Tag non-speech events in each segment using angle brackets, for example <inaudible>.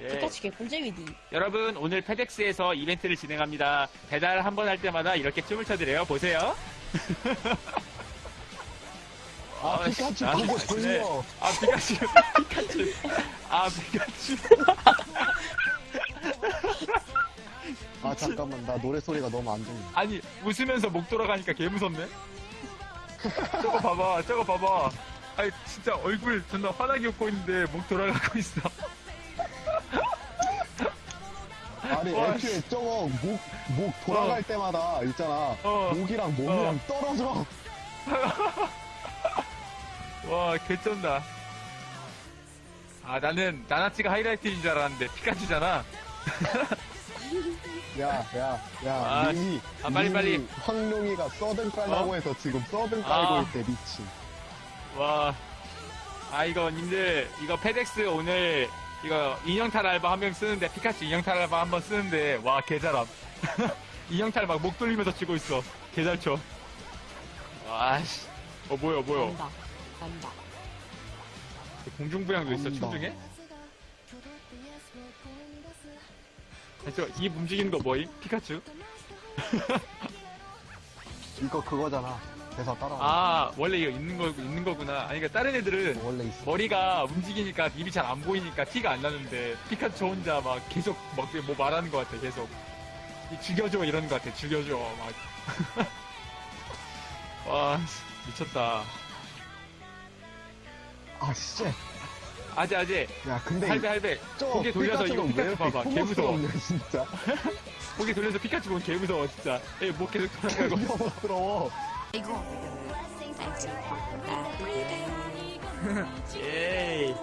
예, 피카츄 개꿀잼이디. 여러분 오늘 페덱스에서 이벤트를 진행합니다. 배달 한 번 할 때마다 이렇게 춤을 춰드려요. 보세요. 아, <laughs> 아, 피카츄 아, 보고 네. 돌려. 아 피카츄, 피카츄, 아 피카츄. 나 노래 소리가 너무 안 들려. 아니 웃으면서 목 돌아가니까 개 무섭네. 저거 봐봐, 저거 봐봐. 아니 진짜 얼굴 존나 환하게 웃고 있는데 목 돌아가고 있어. 아니, 와, 애초에 저거 목, 목 돌아갈 때마다 있잖아. 어. 목이랑 몸이랑 떨어져. <laughs> 와 개쩐다. 아 나는 나나치가 하이라이트인 줄 알았는데 피카츄잖아. <laughs> 야, 야, 야, 아, 님이. 아, 빨리, 빨리. 황룡이가 서든 깔라고 어? 해서 지금 서든 깔고 아. 있대, 미친. 와. 아, 이거, 님들, 이거 페덱스 오늘, 이거, 인형탈 알바 한 명 쓰는데, 피카츄 인형탈 알바 한 번 쓰는데, 와, 개잘함. <laughs> 인형탈 막 목 돌리면서 치고 있어. 개잘 쳐. 와, 씨. 어, 뭐야, 뭐야. 간다. 간다. 공중부양도 있어, 춤 간다. 중에? 아, 저, 입 움직이는 거 뭐임? 피카츄? <laughs> 이거 그거잖아. 대사 따라와. 아, 원래 이거 있는 거, 있는 거구나. 아니, 그러니까 다른 애들은 원래 있어. 머리가 움직이니까 입이 잘 안 보이니까 티가 안 나는데 피카츄 혼자 막 계속 막 뭐 말하는 것 같아 계속 이 죽여줘 이러는 것 같아 죽여줘 막 와 <laughs> 미쳤다 아, 씨. 아재 아재 야, 근데. 할배 할배 저 고개 돌려서 이거 피카츄 봐봐 개 무서워 혐오스럽냐, 진짜. <laughs> 고개 돌려서 피카츄 보면 개 무서워 진짜 에목 계속 돌아가고 <laughs> 혐오스러워. 이거. <laughs> 에이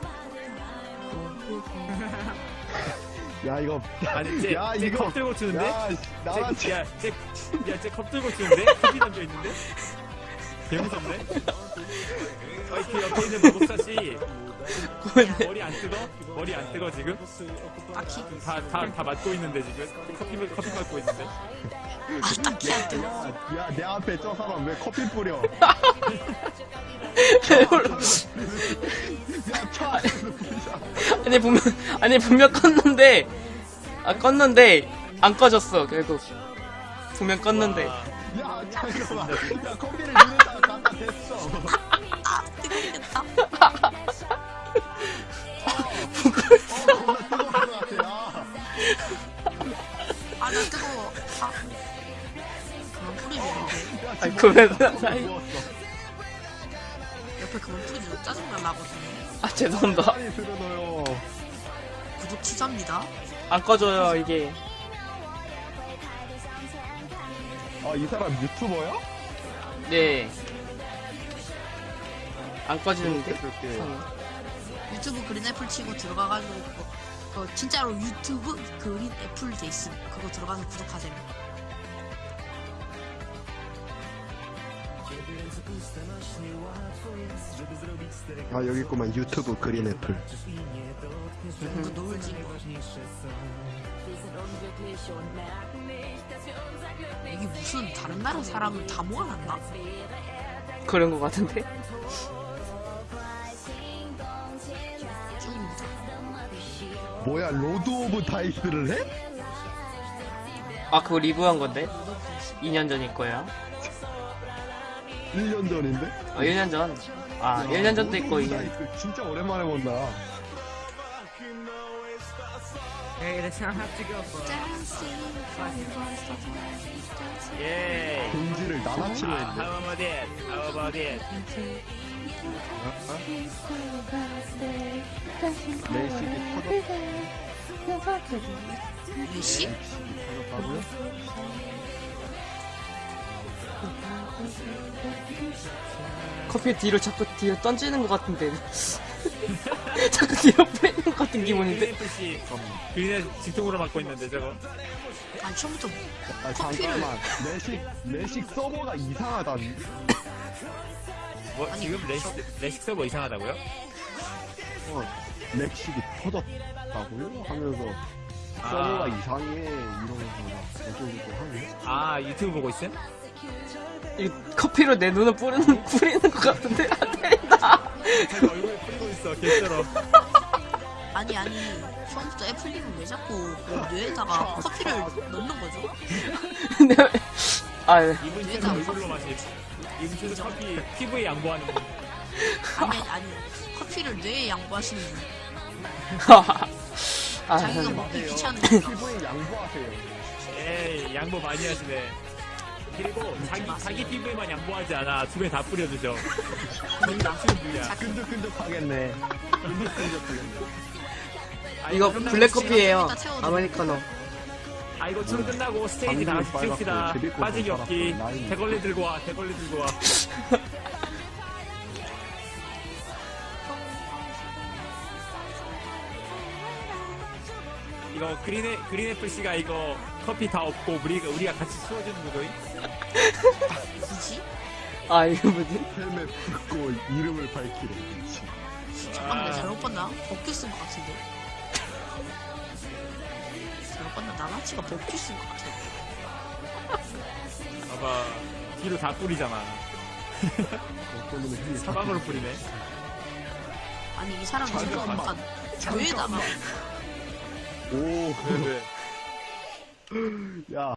야, 이거. 아니 쟤, 야, 쟤 이거- 컵 들고 추는데 야, 나랑 쟤, 야, 쟤, 야, 쟤컵 들고 치는데? 컵이 던져있는데? 개 무섭네? 어이, 그 옆에 있는 마법사씨. 머리 안 뜨거? 머리 안 뜨거, 지금? 딱히. 다, 다, 다 맞고 있는데, 지금? 커피, 커피 맞고 있는데? 아, 딱히 안 뜨거. 야, 야, 내 앞에 저 사람 왜 커피 뿌려? <laughs> 아니 분명 아니 분명 껐는데 아 껐는데 안 꺼졌어 결국 분명 껐는데 와, 야, 잠깐만. 야, 커피를 댔어. <laughs> 아. 어, 같아, 야. 아, 나 뜨거워. 아. 그만 뿌리는데. 야, 아니, 그러면-. 옆에 그만 뿌리면 짜증나 나거든요. 아 죄송합니다. 구독 취소합니다. 안 꺼져요 이게 아, 이 사람 유튜버야? 네 안 꺼지는데 그렇게. 이상해. 유튜브 그린 애플 치고 들어가가지고 그거, 그거 진짜로 유튜브 그린 애플 돼 있음. 그거 들어가서 구독하세요. 아, 여기 있구만. 유튜브 그린 애플. 그 거. 여기 무슨 다른 나라 사람을 다 모아놨나? 그런 거 같은데 <laughs> 뭐야, 로드 오브 다이스를 해? 아 그거 리뷰한 건데 2년 전일 거예요 1년 전인데? 아 1년 전아 1년 전도 있고 로드 오브 2년 다이스 진짜 오랜만에 본다. 예. 공지를 나나치로 아, 했네. how about it? How about it? 커피 뒤로 자꾸 뒤로 던지는 것 같은데. <laughs> 자꾸 뒤로 빼는 것 같은 기분인데. 그린의 직통으로 맡고 있는데 저거 아니 처음부터 아, 커피를- 잠깐만. 레식, 레식 서버가 이상하다 <laughs> 니. 뭐 지금 레식, 레식 서버 이상하다고요? 어, 렉식이 터졌다고요? 하면서 서버가 이상해 이러면서 막 어쩌고 하네 아 유튜브 보고 있음? 이 커피로 내 눈을 뿌리는 뿌리는 것 같은데 안 된다. 자기 얼굴에 뿌리고 있어 개쩔어 <laughs> 아니 아니 처음부터 애플님은 왜 자꾸 그 뇌에다가 커피를 넣는 거죠? <laughs> 아 이분 최소 얼굴로 마시 이분 최소 커피 피부에 양보하는 분. 아니 아니 커피를 뇌에 양보하시는 분. <laughs> 아, 자기가 먹기 귀찮으니까 <laughs> 피부에 양보하세요. 에이 양보 많이 하시네. 그리고 자기 자기 피부에만 양보하지 않아. 주변에 다 뿌려주죠. 저기 남치는 분이야 끈적끈적하겠네. 끈적끈적하겠네. 이거 끝나고 블랙 시간- 커피예요. 이따 채워드릴게요. 아메리카노. 아 이거 춤 끝나고 스테이지 다 같이 찍읍시다 빠지기 없기. 대걸레 들고 와 대걸레 들고 와 이거 그린애 그린애플 씨가 이거 커피 다 없고 우리가 우리가 같이 수워주는 거죠? 뭐지? 아 이거 뭐지? 헬멧 벗고 이름을 밝히래 잠깐만 내가 잘못 봤나? 버큐 쓴것 같은데 봤나? 나나치가 버큐 쓴것 같아. <laughs> 봐봐. 뒤로 다 뿌리잖아. 사방으로 뿌리네. 아니 이 사람 지금 엄마가 뇌에다가 오. 왜 왜? <laughs> 야